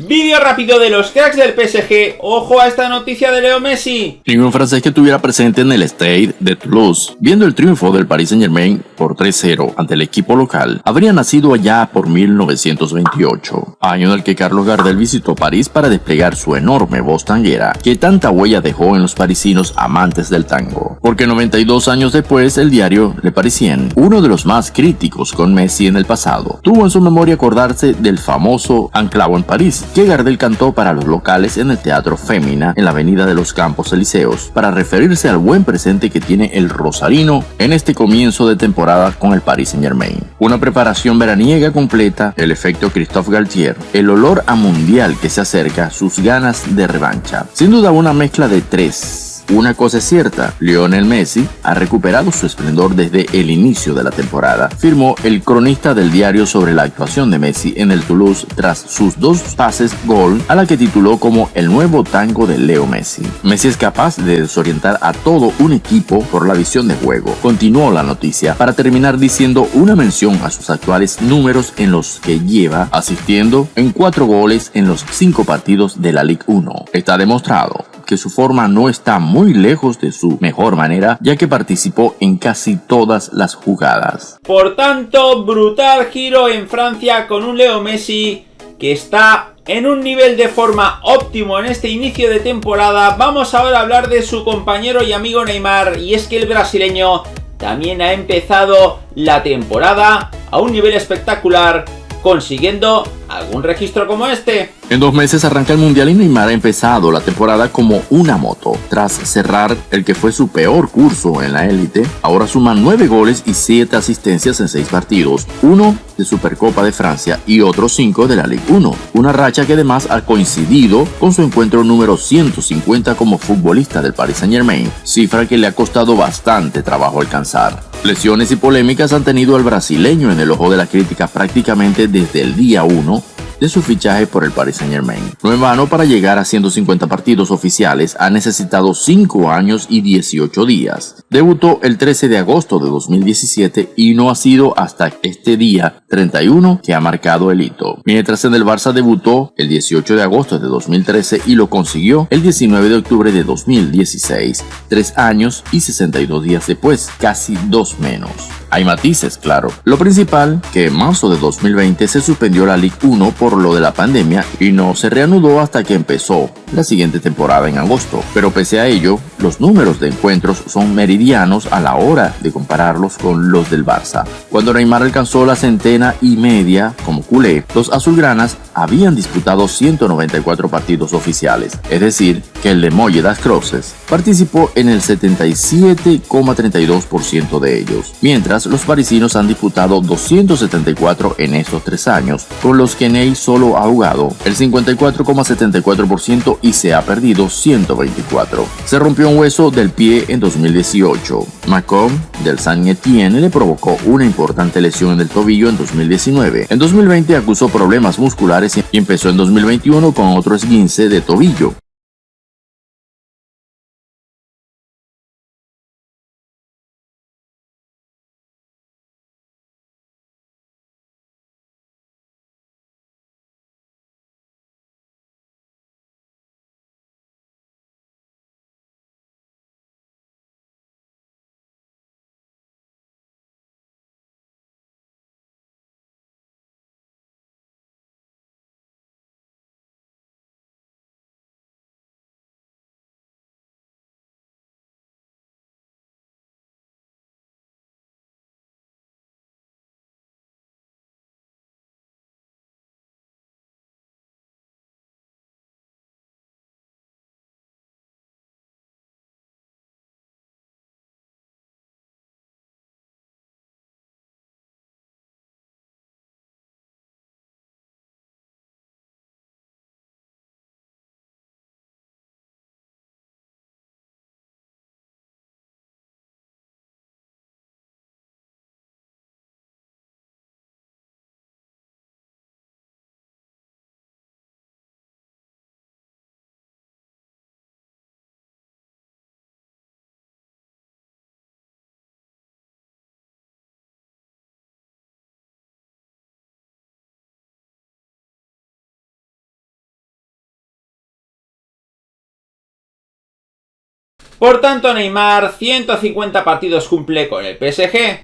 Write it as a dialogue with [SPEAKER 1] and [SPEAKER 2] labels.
[SPEAKER 1] Vídeo rápido de los cracks del PSG. Ojo a esta noticia de Leo Messi.
[SPEAKER 2] Ningún francés que estuviera presente en el Stade de Toulouse, viendo el triunfo del Paris Saint Germain por 3-0 ante el equipo local, habría nacido allá por 1928, año en el que Carlos Gardel visitó París para desplegar su enorme voz tanguera, que tanta huella dejó en los parisinos amantes del tango. Porque 92 años después, el diario Le Parisien, uno de los más críticos con Messi en el pasado, tuvo en su memoria acordarse del famoso anclavo en París, que Gardel cantó para los locales en el Teatro Fémina en la Avenida de los Campos Elíseos, para referirse al buen presente que tiene el rosarino en este comienzo de temporada con el Paris Saint Germain. Una preparación veraniega completa, el efecto Christophe Galtier, el olor a mundial que se acerca, sus ganas de revancha. Sin duda una mezcla de tres una cosa es cierta, Lionel Messi ha recuperado su esplendor desde el inicio de la temporada, firmó el cronista del diario sobre la actuación de Messi en el Toulouse tras sus dos pases gol a la que tituló como el nuevo tango de Leo Messi. Messi es capaz de desorientar a todo un equipo por la visión de juego. Continuó la noticia para terminar diciendo una mención a sus actuales números en los que lleva asistiendo en cuatro goles en los cinco partidos de la Ligue 1. Está demostrado que su forma no está muy lejos de su mejor manera, ya que participó en casi todas las jugadas.
[SPEAKER 1] Por tanto, brutal giro en Francia con un Leo Messi que está en un nivel de forma óptimo en este inicio de temporada. Vamos ahora a hablar de su compañero y amigo Neymar, y es que el brasileño también ha empezado la temporada a un nivel espectacular, consiguiendo algún registro como este.
[SPEAKER 2] En dos meses arranca el Mundial y Neymar ha empezado la temporada como una moto. Tras cerrar el que fue su peor curso en la élite, ahora suma nueve goles y siete asistencias en seis partidos, uno de Supercopa de Francia y otros cinco de la Ligue 1. Una racha que además ha coincidido con su encuentro número 150 como futbolista del Paris Saint Germain, cifra que le ha costado bastante trabajo alcanzar. Lesiones y polémicas han tenido al brasileño en el ojo de la crítica prácticamente desde el día 1 de su fichaje por el Paris Saint Germain. No en vano, para llegar a 150 partidos oficiales ha necesitado 5 años y 18 días. Debutó el 13 de agosto de 2017 y no ha sido hasta este día 31 que ha marcado el hito. Mientras en el Barça debutó el 18 de agosto de 2013 y lo consiguió el 19 de octubre de 2016, 3 años y 62 días después, casi dos menos. Hay matices, claro. Lo principal, que en marzo de 2020 se suspendió la Ligue 1 por lo de la pandemia y no se reanudó hasta que empezó la siguiente temporada en agosto. Pero pese a ello, los números de encuentros son meridianos a la hora de compararlos con los del Barça. Cuando Neymar alcanzó la centena y media como culé, los azulgranas habían disputado 194 partidos oficiales, es decir, que el de Molle das Crosses participó en el 77,32% de ellos, mientras los parisinos han disputado 274 en estos tres años, con los que Ney solo ha jugado el 54,74% y se ha perdido 124. Se rompió un hueso del pie en 2018. Macomb del San Etienne le provocó una importante lesión en el tobillo en 2019. En 2020 acusó problemas musculares y empezó en 2021 con otro esguince de tobillo.
[SPEAKER 1] Por tanto, Neymar 150 partidos cumple con el PSG.